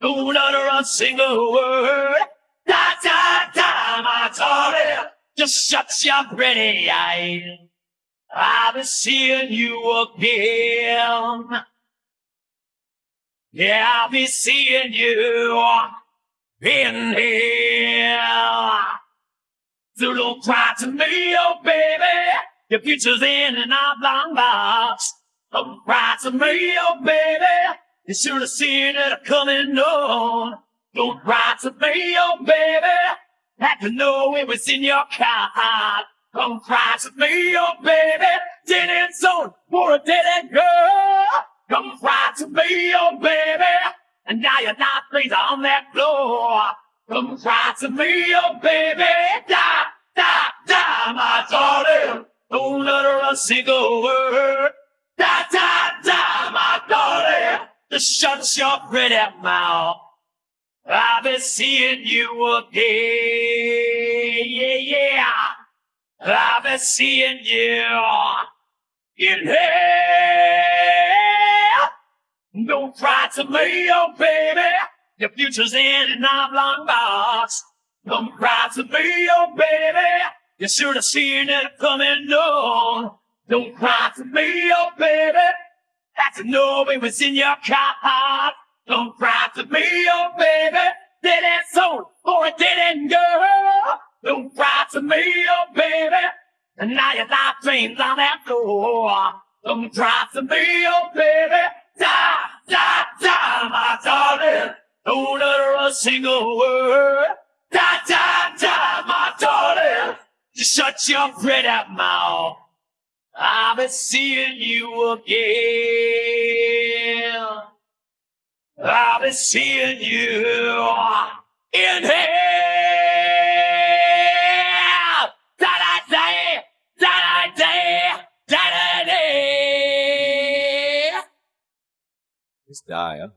Don't utter a single word. Da da da, my darling. Just shut your pretty eyes. I'll be seeing you again. Yeah, I'll be seeing you in here. So don't cry to me, oh baby. Your future's in an oblong box. Don't cry to me, oh baby. You should have seen it coming on. Don't cry to me, oh baby. Had to know it was in your card. Don't cry to me, oh baby. Didn't zone for a dead end girl. Come cry to me, oh baby. And now you're not things on that floor. Come cry to me, oh baby. Da, da, die, my darling. Don't utter a single word. Just shut your pretty mouth. I've been seeing you again. Yeah, yeah. I've been seeing you in hell. Don't cry to me, oh baby. Your future's in an oblong box. Don't cry to me, oh baby. You should have seen it coming on. Don't cry to me, oh baby. Had to know it was in your car. Don't cry to me, oh baby. Dead end soul or a dead end girl. Don't cry to me, oh baby. And now your life dreams on that floor. Don't cry to me, oh baby. Da, da, die, my darling. Don't utter a single word. Da, da, die, my darling. Just shut your pretty mouth. I'll be seeing you again. I'll be seeing you in hell. Da da da, da da da, da da da. It's huh?